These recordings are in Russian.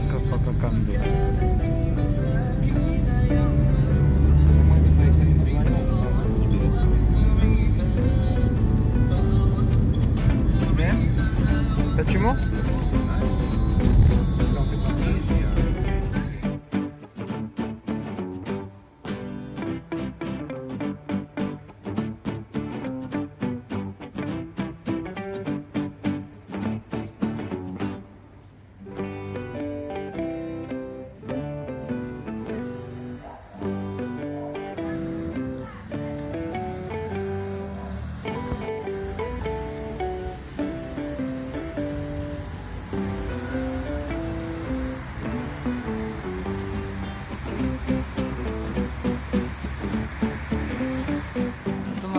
поездка по Коканду. Почему?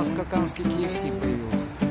Нас каканский KFC появился.